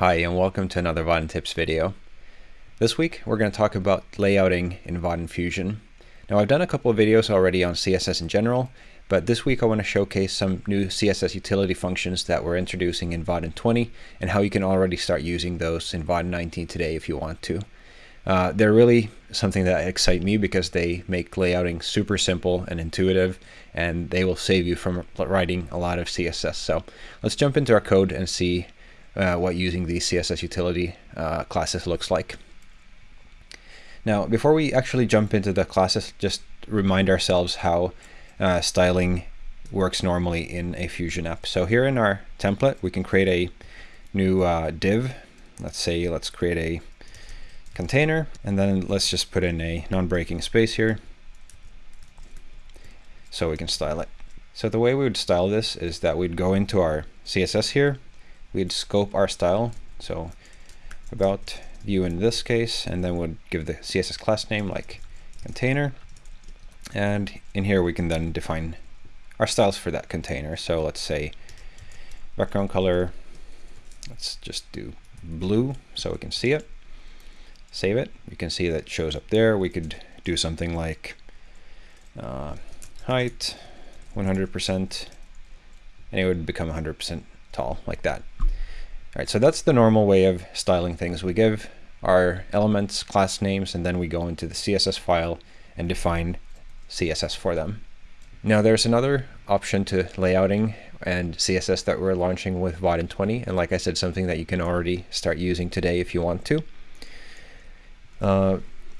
Hi and welcome to another Vaadin Tips video. This week we're going to talk about layouting in Vaadin Fusion. Now I've done a couple of videos already on CSS in general, but this week I want to showcase some new CSS utility functions that we're introducing in Vaadin 20 and how you can already start using those in Vaadin 19 today if you want to. Uh, they're really something that excite me because they make layouting super simple and intuitive and they will save you from writing a lot of CSS. So let's jump into our code and see uh, what using the CSS utility uh, classes looks like. Now, before we actually jump into the classes, just remind ourselves how uh, styling works normally in a Fusion app. So here in our template, we can create a new uh, div. Let's say, let's create a container, and then let's just put in a non-breaking space here so we can style it. So the way we would style this is that we'd go into our CSS here, we'd scope our style, so about view in this case, and then we'd give the CSS class name like container. And in here we can then define our styles for that container. So let's say background color, let's just do blue so we can see it. Save it. You can see that shows up there. We could do something like uh, height 100% and it would become 100% tall like that. All right, so that's the normal way of styling things. We give our elements class names, and then we go into the CSS file and define CSS for them. Now there's another option to layouting and CSS that we're launching with Vaadin 20, and like I said, something that you can already start using today if you want to. Uh,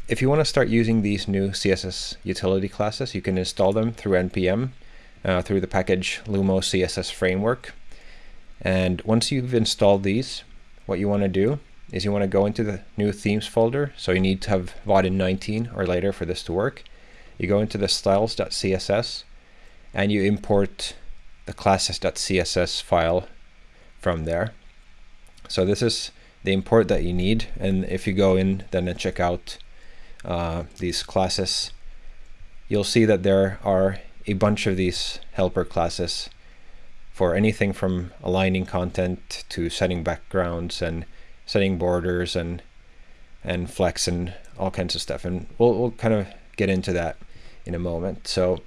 if you want to start using these new CSS utility classes, you can install them through NPM uh, through the package Lumo CSS Framework. And once you've installed these, what you want to do is you want to go into the new themes folder. So you need to have Vaadin 19 or later for this to work. You go into the styles.css and you import the classes.css file from there. So this is the import that you need. And if you go in then and check out uh, these classes, you'll see that there are a bunch of these helper classes for anything from aligning content to setting backgrounds and setting borders and and flex and all kinds of stuff. And we'll, we'll kind of get into that in a moment. So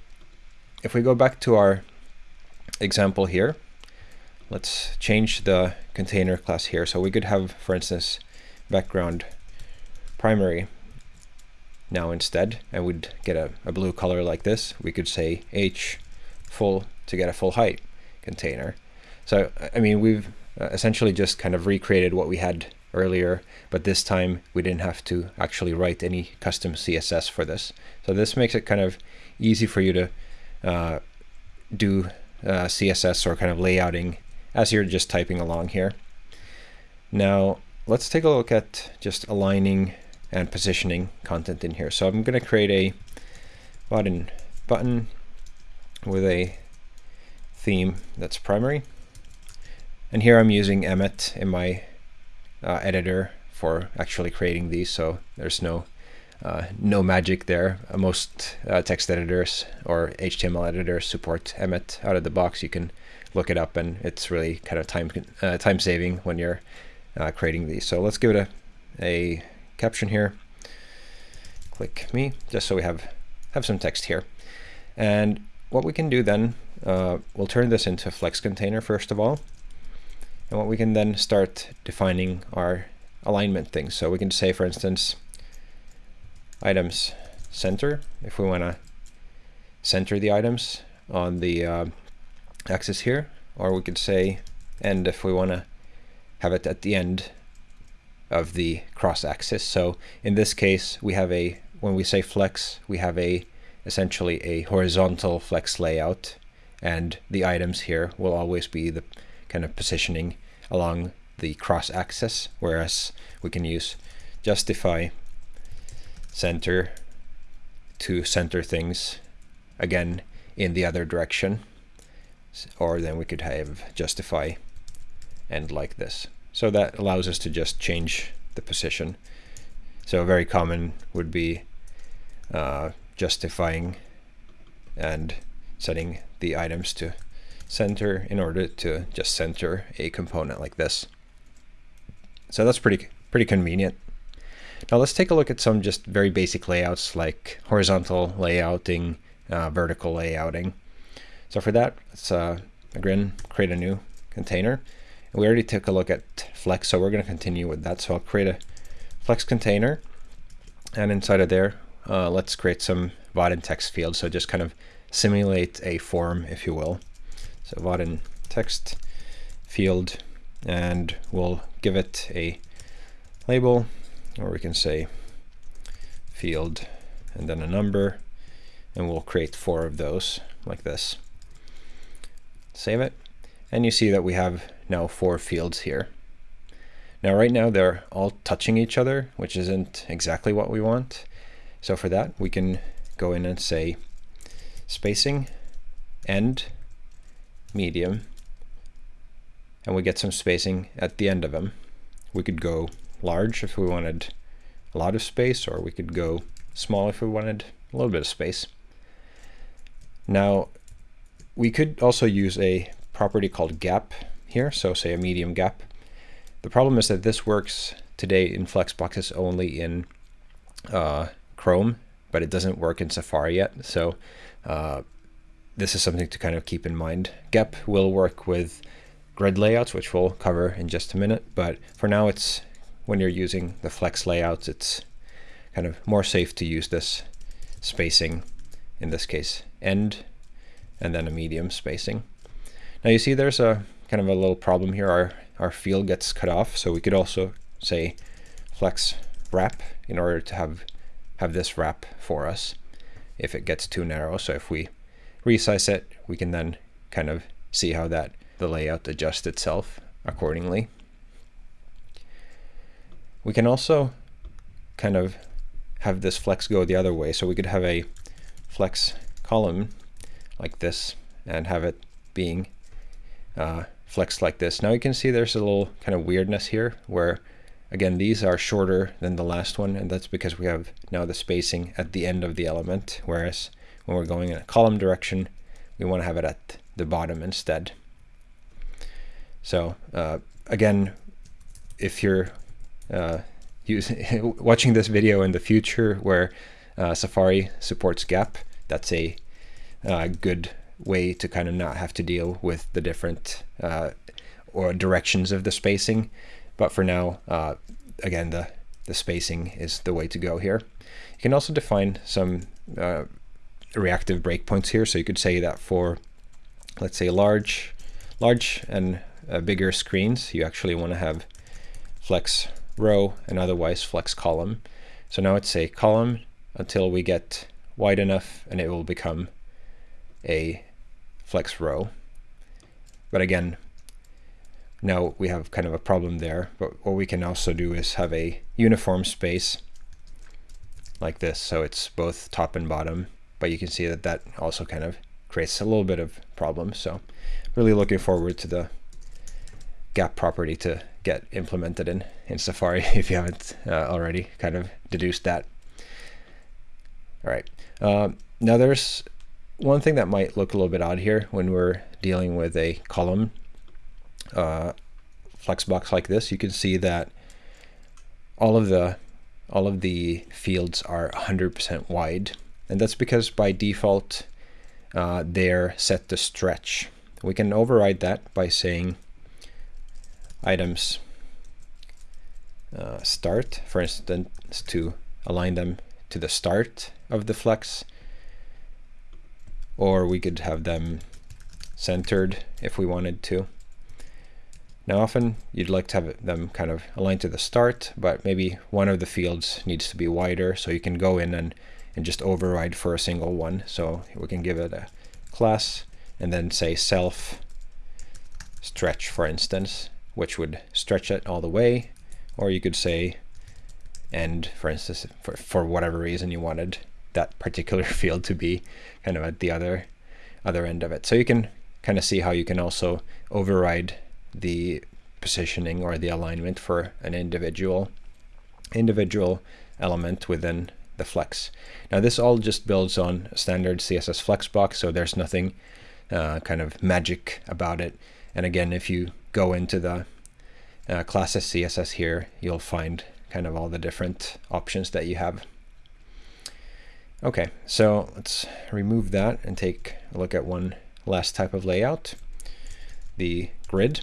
if we go back to our example here, let's change the container class here. So we could have, for instance, background primary now instead, and we'd get a, a blue color like this. We could say h full to get a full height container. So, I mean, we've uh, essentially just kind of recreated what we had earlier, but this time we didn't have to actually write any custom CSS for this. So this makes it kind of easy for you to uh, do uh, CSS or kind of layouting as you're just typing along here. Now, let's take a look at just aligning and positioning content in here. So I'm going to create a button button with a theme that's primary. And here I'm using Emmet in my uh, editor for actually creating these, so there's no uh, no magic there. Uh, most uh, text editors or HTML editors support Emmet out of the box. You can look it up, and it's really kind of time uh, time saving when you're uh, creating these. So let's give it a a caption here. Click me, just so we have have some text here. And what we can do then uh, we'll turn this into a flex container first of all. And what we can then start defining our alignment things. So we can say, for instance, items center, if we want to center the items on the uh, axis here, or we could say end if we want to have it at the end of the cross axis. So in this case, we have a, when we say flex, we have a essentially a horizontal flex layout and the items here will always be the kind of positioning along the cross axis, whereas we can use justify center to center things again in the other direction. Or then we could have justify and like this. So that allows us to just change the position. So very common would be uh, justifying and setting the items to center in order to just center a component like this. So that's pretty pretty convenient. Now let's take a look at some just very basic layouts like horizontal layouting, uh, vertical layouting. So for that, let's uh, again create a new container. And we already took a look at Flex, so we're going to continue with that. So I'll create a Flex container, and inside of there, uh, let's create some Vaadin text fields. So just kind of simulate a form, if you will. So Vaadin text field, and we'll give it a label, or we can say field and then a number, and we'll create four of those like this. Save it, and you see that we have now four fields here. Now right now they're all touching each other, which isn't exactly what we want. So for that, we can go in and say spacing, end, medium, and we get some spacing at the end of them. We could go large if we wanted a lot of space, or we could go small if we wanted a little bit of space. Now, we could also use a property called gap here, so say a medium gap. The problem is that this works today in Flexboxes only in uh, Chrome, but it doesn't work in Safari yet. So uh, this is something to kind of keep in mind. Gap will work with grid layouts, which we'll cover in just a minute. But for now, it's when you're using the flex layouts, it's kind of more safe to use this spacing, in this case, end, and then a medium spacing. Now you see there's a kind of a little problem here. Our, our field gets cut off, so we could also say flex wrap in order to have, have this wrap for us if it gets too narrow. So if we resize it, we can then kind of see how that the layout adjusts itself accordingly. We can also kind of have this flex go the other way. So we could have a flex column like this and have it being uh, flexed like this. Now you can see there's a little kind of weirdness here where again these are shorter than the last one and that's because we have now the spacing at the end of the element whereas when we're going in a column direction we want to have it at the bottom instead. So uh, again if you're uh, use, watching this video in the future where uh, Safari supports gap, that's a uh, good way to kind of not have to deal with the different uh, or directions of the spacing. But for now, uh, again, the, the spacing is the way to go here. You can also define some uh, reactive breakpoints here. So you could say that for, let's say, large, large and bigger screens, you actually want to have flex row and otherwise flex column. So now it's a column until we get wide enough and it will become a flex row. But again, now we have kind of a problem there. But what we can also do is have a uniform space like this. So it's both top and bottom. But you can see that that also kind of creates a little bit of problem. So really looking forward to the gap property to get implemented in, in Safari if you haven't uh, already kind of deduced that. All right. Um, now there's one thing that might look a little bit odd here when we're dealing with a column uh, flexbox like this. You can see that all of the all of the fields are 100% wide, and that's because by default uh, they're set to stretch. We can override that by saying items uh, start, for instance, to align them to the start of the flex. Or we could have them centered if we wanted to. Now often you'd like to have them kind of aligned to the start, but maybe one of the fields needs to be wider, so you can go in and, and just override for a single one. So we can give it a class and then say self stretch, for instance, which would stretch it all the way. Or you could say end, for instance, for, for whatever reason you wanted that particular field to be kind of at the other other end of it. So you can kind of see how you can also override the positioning or the alignment for an individual individual element within the flex. Now this all just builds on standard CSS flexbox, so there's nothing uh, kind of magic about it. And again, if you go into the uh, classes CSS here, you'll find kind of all the different options that you have. Okay, so let's remove that and take a look at one last type of layout, the grid.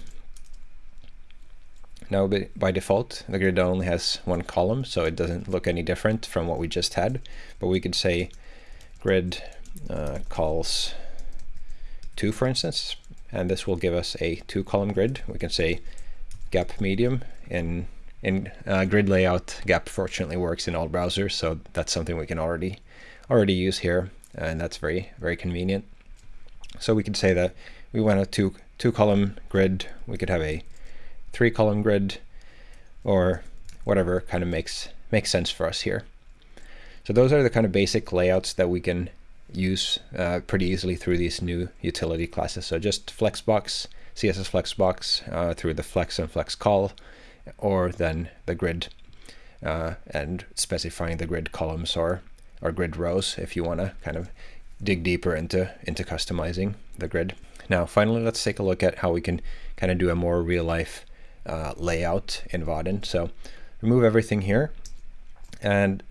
Now by default, the grid only has one column, so it doesn't look any different from what we just had, but we could say grid uh, cols 2, for instance, and this will give us a two column grid. We can say gap medium in in uh, grid layout. Gap fortunately works in all browsers, so that's something we can already already use here, and that's very very convenient. So we could say that we want a two two column grid. We could have a three column grid, or whatever kind of makes makes sense for us here. So those are the kind of basic layouts that we can use uh, pretty easily through these new utility classes. So just Flexbox, CSS Flexbox uh, through the flex and flex col, or then the grid uh, and specifying the grid columns or, or grid rows if you want to kind of dig deeper into, into customizing the grid. Now, finally, let's take a look at how we can kind of do a more real life uh, layout in Vaadin. So remove everything here. And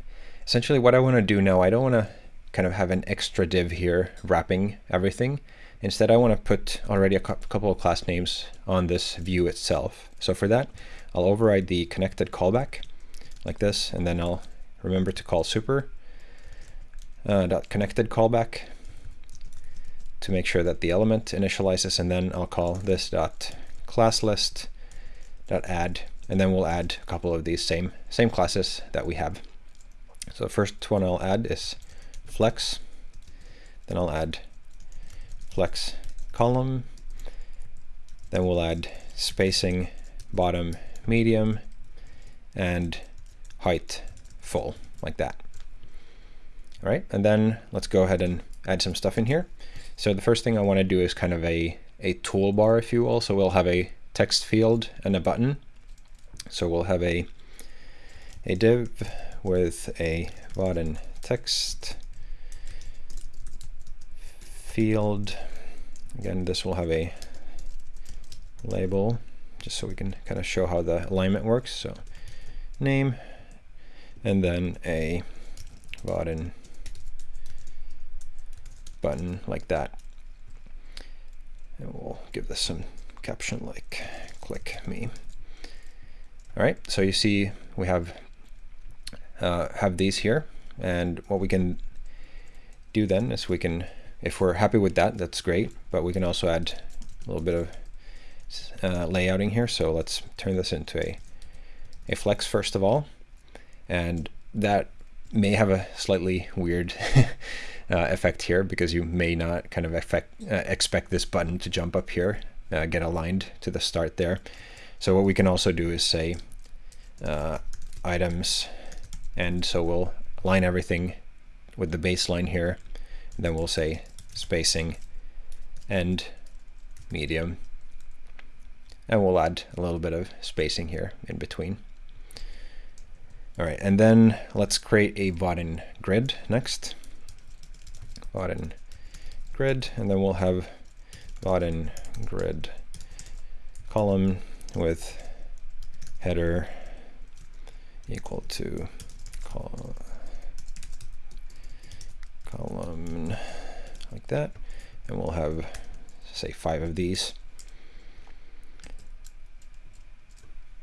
essentially what I want to do now, I don't want to kind of have an extra div here wrapping everything. Instead, I want to put already a couple of class names on this view itself. So for that, I'll override the connected callback like this, and then I'll remember to call super uh, dot connected callback to make sure that the element initializes, and then I'll call this dot class list add, and then we'll add a couple of these same same classes that we have. So the first one I'll add is flex. Then I'll add flex column. Then we'll add spacing bottom medium and height full like that. All right, and then let's go ahead and add some stuff in here. So the first thing I want to do is kind of a, a toolbar, if you will. So we'll have a text field and a button. So we'll have a, a div with a button text field. Again, this will have a label just so we can kind of show how the alignment works. So name and then a button button like that. And we'll give this some caption like click me. All right, so you see we have uh, have these here, and what we can do then is we can if we're happy with that, that's great, but we can also add a little bit of uh, layouting here. So let's turn this into a, a flex first of all. And that may have a slightly weird uh, effect here because you may not kind of uh, expect this button to jump up here, uh, get aligned to the start there. So what we can also do is say uh, items, and so we'll align everything with the baseline here. then we'll say spacing and medium. And we'll add a little bit of spacing here in between. All right, and then let's create a Vaadin grid next. Vaadin grid, and then we'll have Vaadin grid column with header equal to col column like that. And we'll have, say, five of these.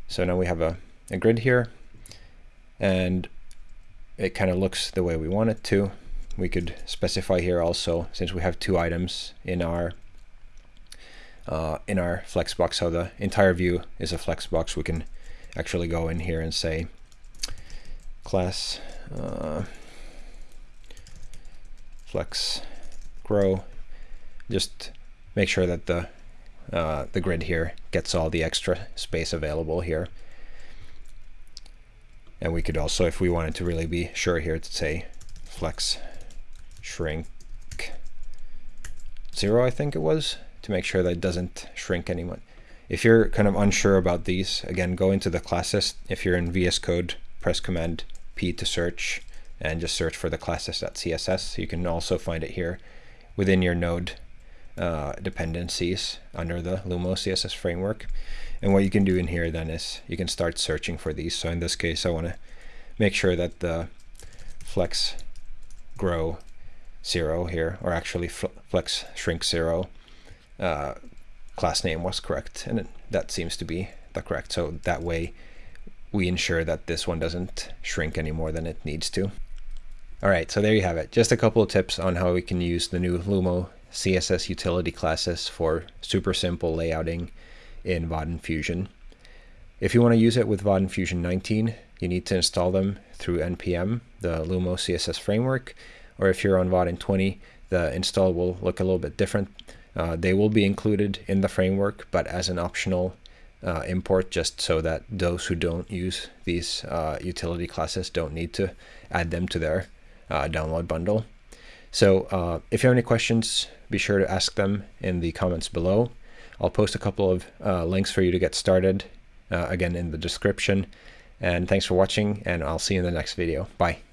So now we have a, a grid here, and it kind of looks the way we want it to. We could specify here also, since we have two items in our uh, in our flexbox, so the entire view is a flexbox, we can actually go in here and say class uh, flex grow, just make sure that the uh, the grid here gets all the extra space available here. And we could also, if we wanted to really be sure here, to say flex shrink zero, I think it was, to make sure that it doesn't shrink anyone. If you're kind of unsure about these, again, go into the classes. If you're in VS Code, press Command P to search and just search for the classes.css. You can also find it here within your node uh, dependencies under the Lumo CSS framework. And what you can do in here then is you can start searching for these. So in this case, I want to make sure that the flex grow zero here, or actually flex shrink zero uh, class name was correct. And it, that seems to be the correct. So that way we ensure that this one doesn't shrink any more than it needs to. All right, so there you have it. Just a couple of tips on how we can use the new Lumo CSS utility classes for super simple layouting in Vaadin Fusion. If you want to use it with Vaadin Fusion 19, you need to install them through NPM, the Lumo CSS framework, or if you're on Vaadin 20, the install will look a little bit different. Uh, they will be included in the framework, but as an optional uh, import just so that those who don't use these uh, utility classes don't need to add them to their uh, download bundle. So if you have any questions, be sure to ask them in the comments below. I'll post a couple of links for you to get started, again in the description. And thanks for watching, and I'll see you in the next video. Bye.